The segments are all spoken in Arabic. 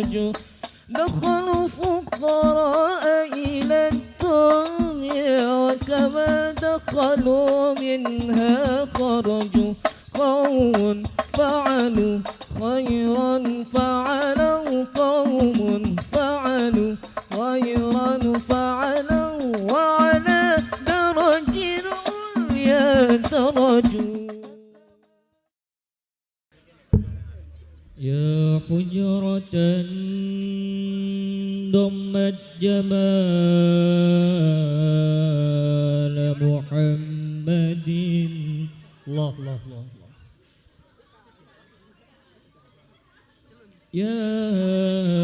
خرجوا دخلوا فقراء إلى الدنيا وكما دخلوا منها خرجوا قوم فعلوا خيرا فعلوا قوم ضمت جمال محمد. الله الله الله. يا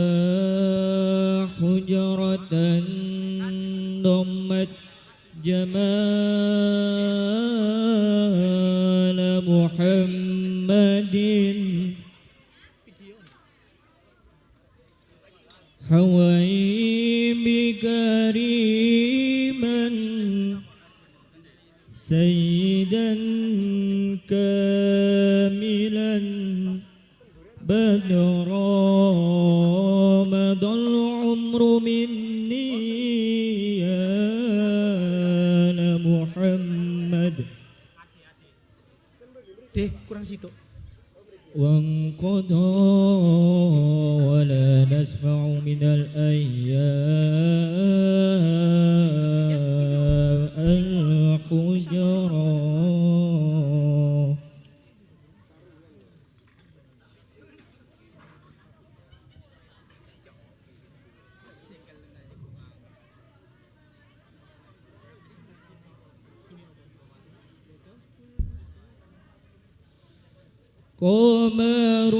حوي كريما سيدا كاملا بدرا مضى العمر مني يا محمد. وانقضى ولا نسمع من الأيام الحجرا قمرون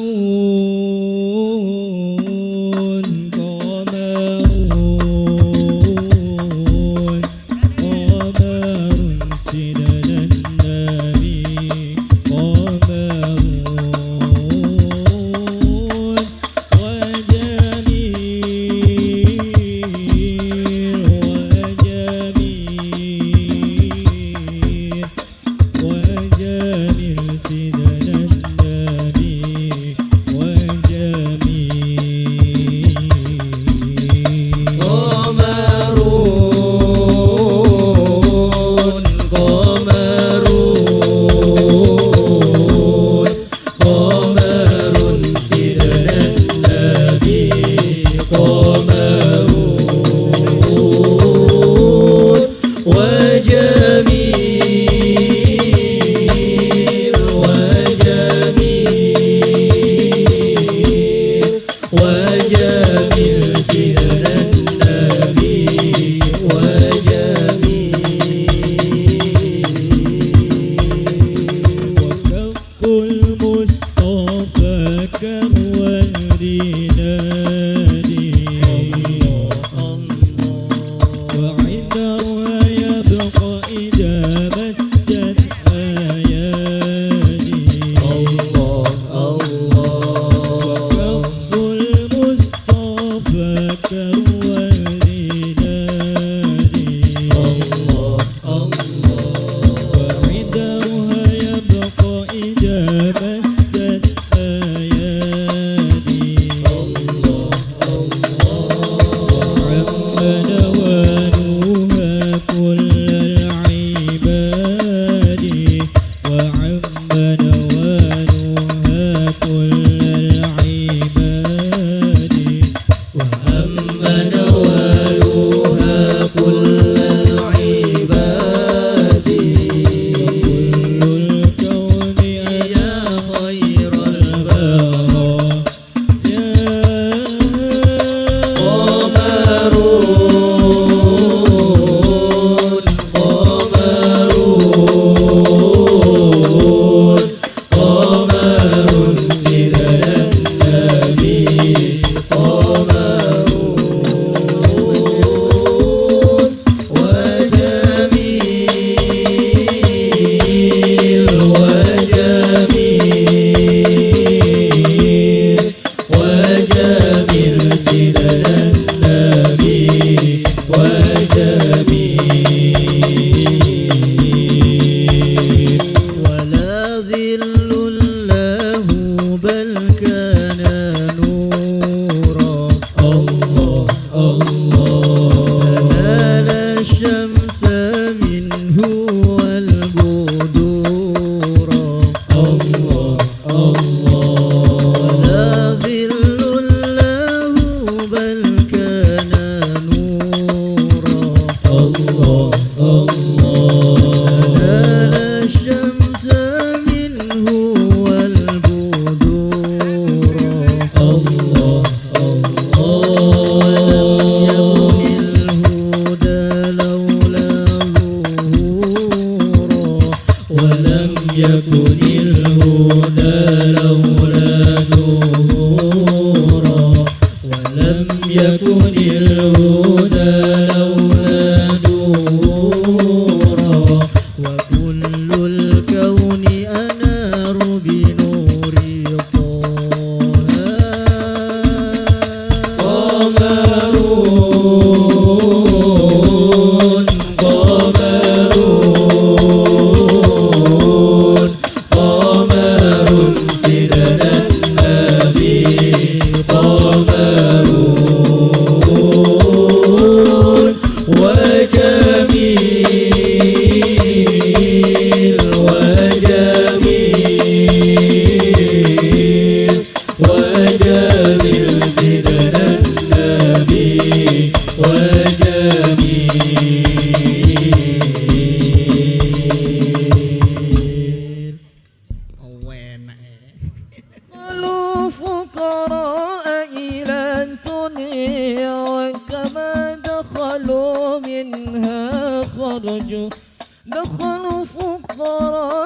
azul. يكن الهدى لولا دخلوا منها خرجوا دخلوا فقراء